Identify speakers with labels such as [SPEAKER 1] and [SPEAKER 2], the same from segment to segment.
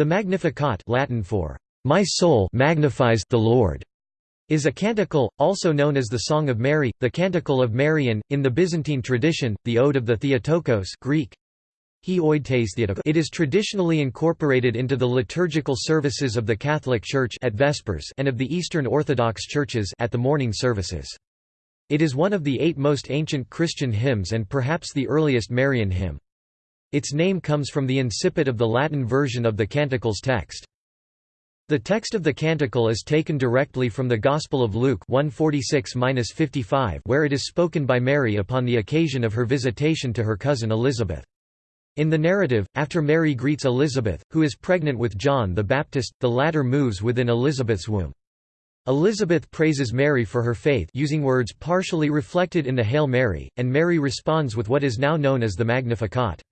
[SPEAKER 1] The Magnificat Latin for "My soul magnifies the Lord." is a canticle, also known as the Song of Mary, the Canticle of Marian, in the Byzantine tradition, the Ode of the Theotokos Greek, it is traditionally incorporated into the liturgical services of the Catholic Church at Vespers and of the Eastern Orthodox churches at the morning services. It is one of the eight most ancient Christian hymns and perhaps the earliest Marian hymn. Its name comes from the incipit of the Latin version of the canticle's text. The text of the canticle is taken directly from the Gospel of Luke 146-55 where it is spoken by Mary upon the occasion of her visitation to her cousin Elizabeth. In the narrative, after Mary greets Elizabeth, who is pregnant with John the Baptist, the latter moves within Elizabeth's womb. Elizabeth praises Mary for her faith using words partially reflected in the Hail Mary, and Mary responds with what is now known as the Magnificat.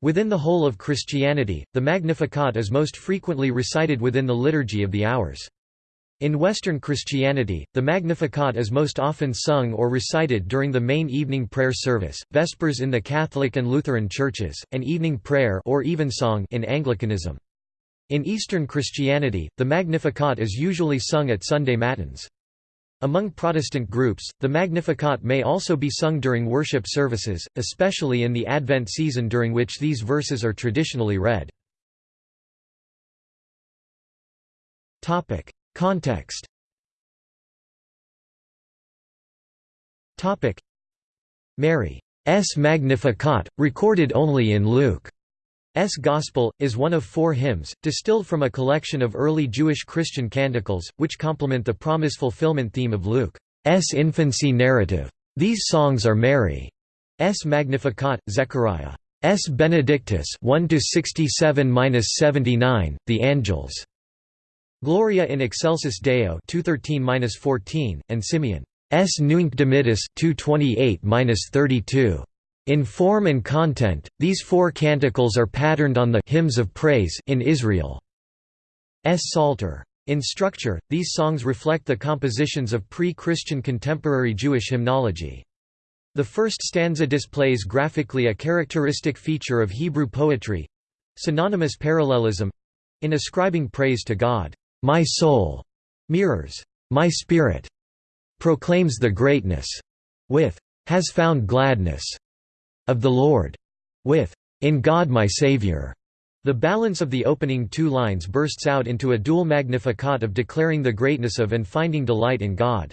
[SPEAKER 1] Within the whole of Christianity, the Magnificat is most frequently recited within the Liturgy of the Hours. In Western Christianity, the Magnificat is most often sung or recited during the main evening prayer service, Vespers in the Catholic and Lutheran churches, and evening prayer or evensong in Anglicanism. In Eastern Christianity, the Magnificat is usually sung at Sunday Matins. Among Protestant groups, the Magnificat may also be sung during worship services, especially in the Advent season during which these verses are traditionally read. Context Mary's Magnificat, recorded only in Luke's Gospel, is one of four hymns, distilled from a collection of early Jewish Christian canticles, which complement the promise fulfillment theme of Luke's infancy narrative. These songs are Mary's Magnificat, Zechariah's Benedictus 1 67-79, the Angels' Gloria in excelsis Deo 213-14 and Simeon S Nunc Dimittis 228-32 in form and content, these four canticles are patterned on the hymns of praise in Israel's Psalter. In structure, these songs reflect the compositions of pre-Christian contemporary Jewish hymnology. The first stanza displays graphically a characteristic feature of Hebrew poetry—synonymous parallelism—in ascribing praise to God. My soul mirrors my spirit, proclaims the greatness with has found gladness of the Lord with in God my Savior. The balance of the opening two lines bursts out into a dual magnificat of declaring the greatness of and finding delight in God.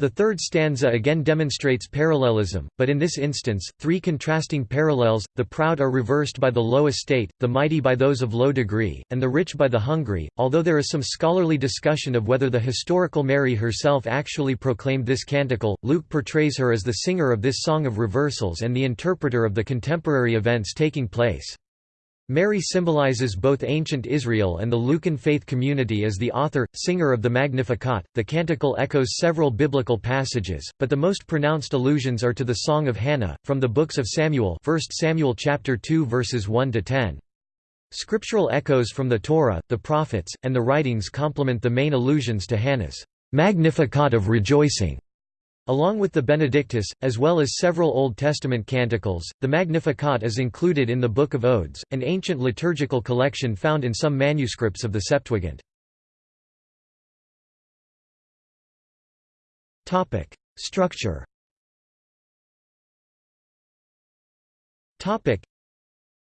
[SPEAKER 1] The third stanza again demonstrates parallelism, but in this instance, three contrasting parallels, the proud are reversed by the low estate, the mighty by those of low degree, and the rich by the hungry. Although there is some scholarly discussion of whether the historical Mary herself actually proclaimed this canticle, Luke portrays her as the singer of this song of reversals and the interpreter of the contemporary events taking place. Mary symbolizes both ancient Israel and the Lucan faith community as the author, singer of the Magnificat. The canticle echoes several biblical passages, but the most pronounced allusions are to the Song of Hannah, from the books of Samuel 1 Samuel chapter 2 verses 1–10. Scriptural echoes from the Torah, the prophets, and the writings complement the main allusions to Hannah's Magnificat of rejoicing. Along with the Benedictus, as well as several Old Testament canticles, the Magnificat is included in the Book of Odes, an ancient liturgical collection found in some manuscripts of the Septuagint. Structure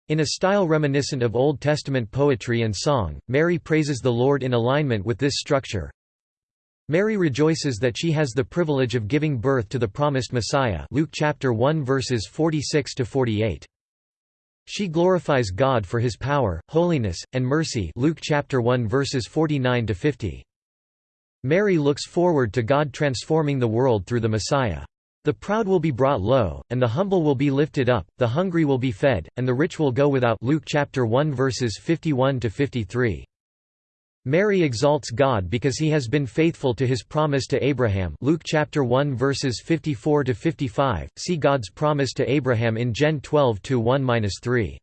[SPEAKER 1] in a style reminiscent of Old Testament poetry and song, Mary praises the Lord in alignment with this structure. Mary rejoices that she has the privilege of giving birth to the promised Messiah Luke chapter 1 verses 46 to 48. She glorifies God for his power, holiness, and mercy Luke chapter 1 verses 49 to 50. Mary looks forward to God transforming the world through the Messiah. The proud will be brought low, and the humble will be lifted up, the hungry will be fed, and the rich will go without Luke chapter 1 verses 51 to 53. Mary exalts God because he has been faithful to his promise to Abraham. Luke chapter 1 verses 54 to 55 see God's promise to Abraham in Gen 12 to 1-3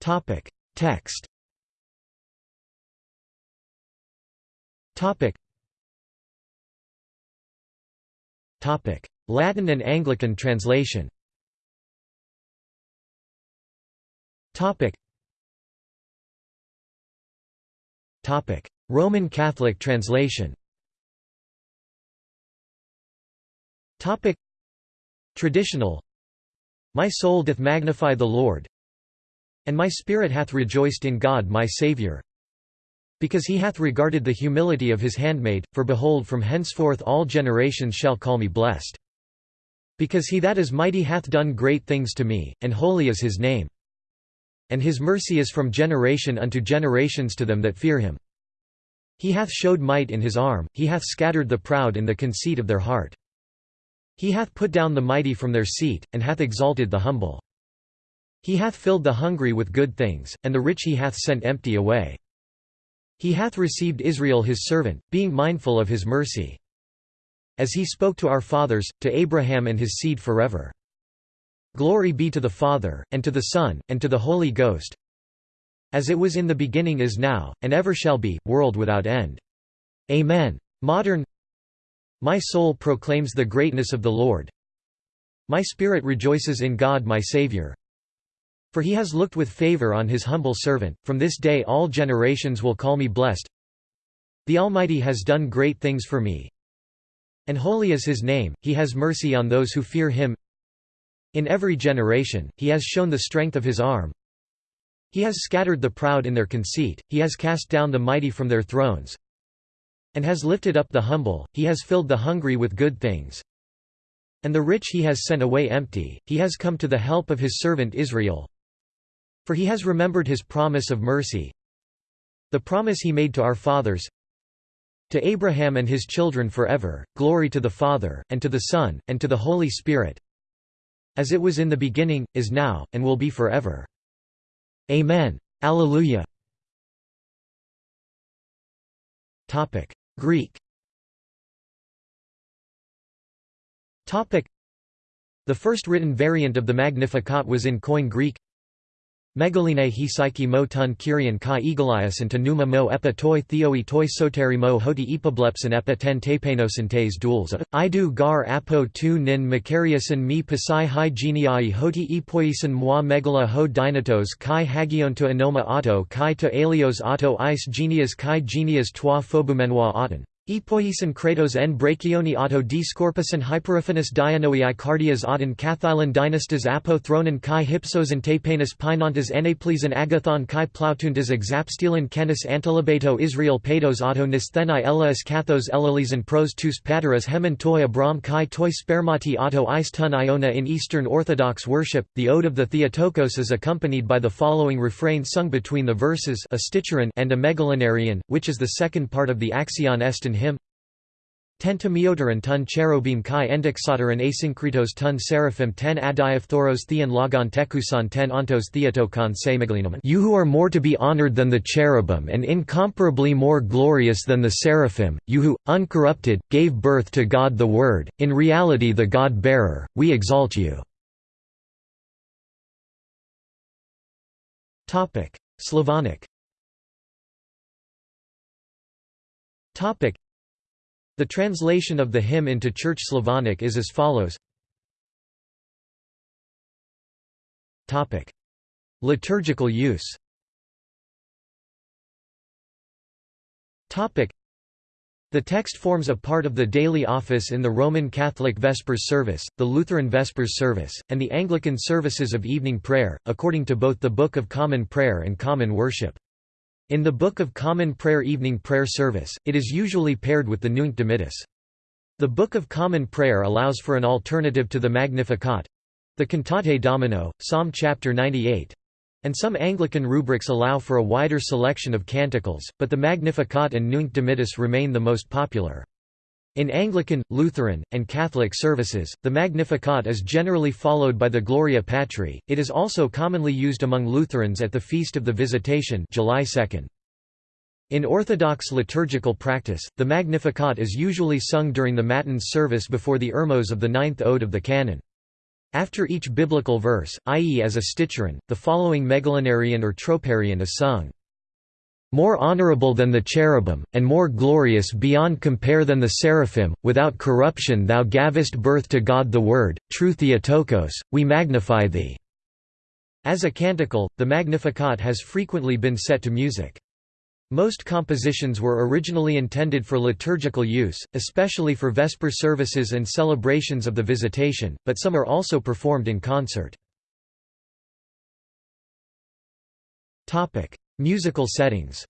[SPEAKER 1] Topic. Text. Topic. Topic. Latin and Anglican translation Roman Catholic translation Traditional My soul doth magnify the Lord, and my spirit hath rejoiced in God my Saviour, because he hath regarded the humility of his handmaid, for behold from henceforth all generations shall call me blessed. Because he that is mighty hath done great things to me, and holy is his name. And his mercy is from generation unto generations to them that fear him. He hath showed might in his arm, he hath scattered the proud in the conceit of their heart. He hath put down the mighty from their seat, and hath exalted the humble. He hath filled the hungry with good things, and the rich he hath sent empty away. He hath received Israel his servant, being mindful of his mercy. As he spoke to our fathers, to Abraham and his seed forever. Glory be to the Father, and to the Son, and to the Holy Ghost, as it was in the beginning is now, and ever shall be, world without end. Amen. Modern my soul proclaims the greatness of the Lord. My spirit rejoices in God my Saviour. For he has looked with favour on his humble servant, from this day all generations will call me blessed. The Almighty has done great things for me. And holy is his name, he has mercy on those who fear him. In every generation, he has shown the strength of his arm. He has scattered the proud in their conceit, he has cast down the mighty from their thrones and has lifted up the humble, he has filled the hungry with good things. And the rich he has sent away empty, he has come to the help of his servant Israel. For he has remembered his promise of mercy, the promise he made to our fathers, to Abraham and his children forever, glory to the Father, and to the Son, and to the Holy Spirit, as it was in the beginning, is now, and will be forever. Amen. Alleluia. Topic: Greek Topic: The first written variant of the Magnificat was in Koine Greek Megaline he psyche mo tun kyrian kai egalias and numa mo epa toi theoi toi soteri mo hoti epiblepsin epa ten tapenosintes duels. Idu gar apo tu nin makariasin mi pasai hi geniai hoti epoisin moi megala ho dynatos kai hagionto enoma auto kai to alios auto ice genias kai genias toi phobumenois auton Epoisin kratos en brachioni auto discorpusin hyperiphanus dianoi cardias auden cathylan dynastas apo thronen kai hypsosan tapanus pinontas enaplesan agathon kai plautuntas exapstilan kenis antilobato Israel patos auto nisthenai elas kathos elalisan pros tus pateras hemen toi abram kai toi spermati auto is tun iona in Eastern Orthodox worship. The Ode of the Theotokos is accompanied by the following refrain sung between the verses a and a megalinarian, which is the second part of the Axion Estin hymn Tentamioteron tun cherubim kai endixoteron asynkritos tun seraphim ten adiaphthoros theon logon tekusan ten ontos theotokon se You who are more to be honored than the cherubim and incomparably more glorious than the seraphim, you who, uncorrupted, gave birth to God the Word, in reality the God-bearer, we exalt you. Slavonic the translation of the hymn into Church Slavonic is as follows. Liturgical use. The text forms a part of the daily office in the Roman Catholic Vespers service, the Lutheran Vespers service, and the Anglican services of evening prayer, according to both the Book of Common Prayer and Common Worship. In the Book of Common Prayer evening prayer service, it is usually paired with the Nunc Dimittis. The Book of Common Prayer allows for an alternative to the Magnificat—the Cantate Domino, Psalm chapter 98, and some Anglican rubrics allow for a wider selection of canticles, but the Magnificat and Nunc Dimittis remain the most popular. In Anglican, Lutheran, and Catholic services, the Magnificat is generally followed by the Gloria Patri. It is also commonly used among Lutherans at the Feast of the Visitation, July 2. In Orthodox liturgical practice, the Magnificat is usually sung during the Matins service before the Irmos of the ninth ode of the canon. After each biblical verse, i.e. as a sticheron, the following megalinarian or troparion is sung more honorable than the cherubim, and more glorious beyond compare than the seraphim, without corruption thou gavest birth to God the Word, true Theotokos, we magnify thee." As a canticle, the Magnificat has frequently been set to music. Most compositions were originally intended for liturgical use, especially for Vesper services and celebrations of the Visitation, but some are also performed in concert. Musical settings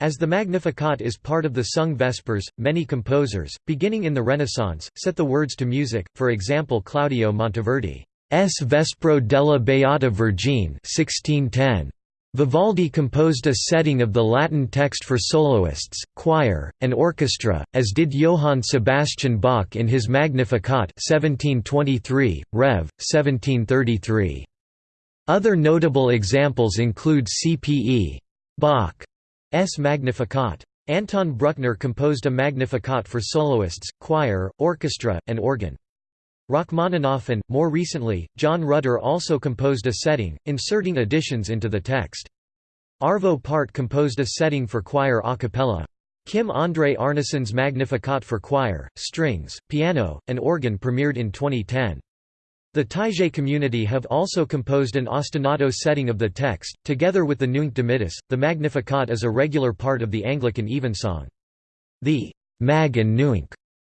[SPEAKER 1] as the Magnificat is part of the sung Vespers, many composers, beginning in the Renaissance, set the words to music, for example Claudio Monteverdi. S. Vespro della Beata Vergine 1610. Vivaldi composed a setting of the Latin text for soloists, choir, and orchestra, as did Johann Sebastian Bach in his Magnificat 1723, Rev. 1733. Other notable examples include C.P.E. Bach S. Magnificat. Anton Bruckner composed a Magnificat for soloists, choir, orchestra, and organ. Rachmaninoff and, more recently, John Rutter also composed a setting, inserting additions into the text. Arvo Pärt composed a setting for choir a cappella. Kim André Arnesen's Magnificat for choir, strings, piano, and organ premiered in 2010. The Taizé community have also composed an ostinato setting of the text, together with the Nunc Dimittis. The Magnificat is a regular part of the Anglican evensong. The Mag and Nunc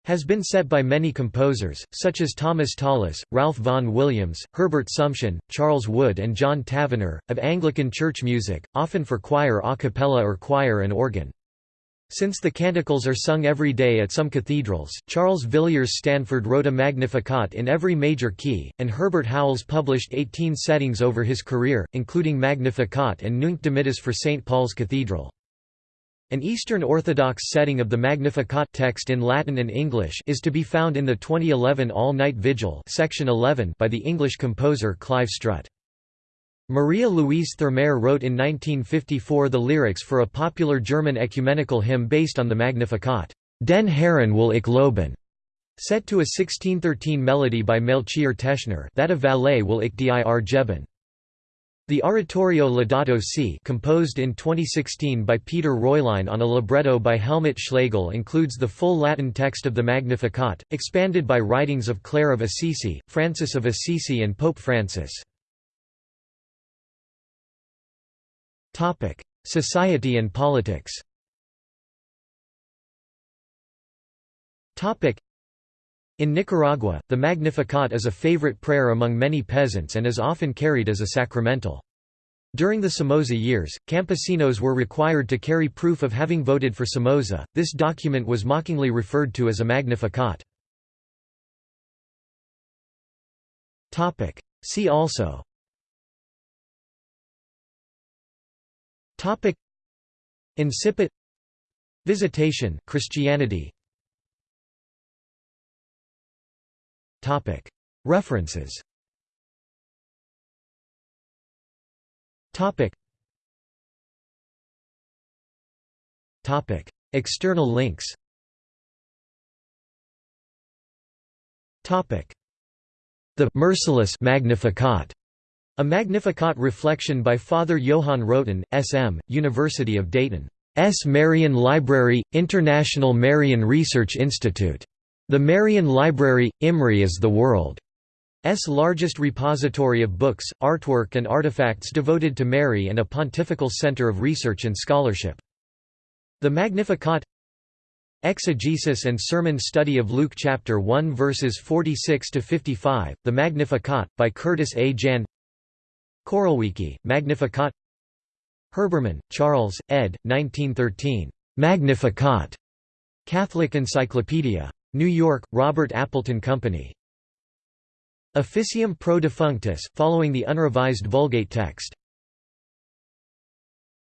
[SPEAKER 1] has been set by many composers, such as Thomas Tallis, Ralph Vaughan Williams, Herbert Sumsion, Charles Wood and John Tavener, of Anglican church music, often for choir a cappella or choir and organ. Since the canticles are sung every day at some cathedrals, Charles Villiers Stanford wrote a Magnificat in every major key, and Herbert Howells published 18 settings over his career, including Magnificat and Nunc Dimittis for St. Paul's Cathedral. An Eastern Orthodox setting of the Magnificat text in Latin and English is to be found in the 2011 All-Night Vigil section 11 by the English composer Clive Strutt. Maria Louise Thurmair wrote in 1954 the lyrics for a popular German ecumenical hymn based on the Magnificat, Den Herren will ich loben, set to a 1613 melody by Melchior Teschner that of Valet will ich dir geben. The Oratorio Laudato Si composed in 2016 by Peter Reulein on a libretto by Helmut Schlegel includes the full Latin text of the Magnificat, expanded by writings of Clare of Assisi, Francis of Assisi and Pope Francis. Society and politics. In Nicaragua, the Magnificat is a favorite prayer among many peasants and is often carried as a sacramental. During the Somoza years, campesinos were required to carry proof of having voted for Somoza. This document was mockingly referred to as a Magnificat. Topic: See also Topic Incipit Visitation Christianity References External links The Merciless Magnificat a Magnificat reflection by Father Johann Roten, S.M., University of Dayton. S. Marian Library, International Marian Research Institute. The Marian Library, IMRI is the world's largest repository of books, artwork and artifacts devoted to Mary and a pontifical center of research and scholarship. The Magnificat Exegesis and Sermon Study of Luke chapter 1 verses 46 to 55, The Magnificat by Curtis A. Jahn Choralwiki, Magnificat Herbermann, Charles, ed. 1913. Magnificat. Catholic Encyclopedia. New York, Robert Appleton Company. Officium pro defunctis, following the unrevised Vulgate text.